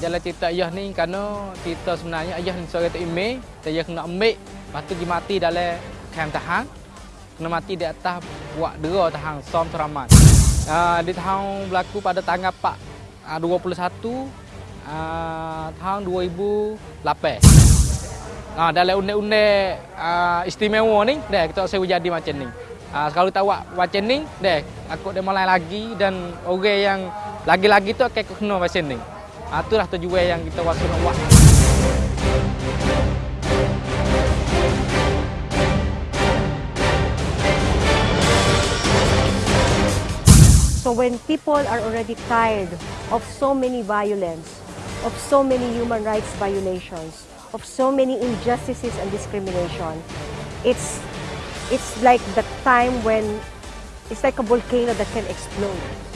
jalan cerita ayah ni kerana kita sebenarnya ayah ni seorang tu email, saya kena ambil, lepas tu pergi mati dalam kem tahan. Kena mati di atas buat dera tahan som teraman. Uh, di tahun berlaku pada tanggal 4 uh, 21 uh, tahun 2008. Uh, dalam undang-undang uh, istimewa ni, dah kita saya jadi macam ni. Uh, kalau tahu macam ni, deh, aku dia mulai lagi dan orang yang lagi-lagi tu akan kena macam ni. Itulah tujuan yang kita wasu nak buat. So when people are already tired of so many violence, of so many human rights violations, of so many injustices and discrimination, it's it's like the time when it's like a volcano that can explode.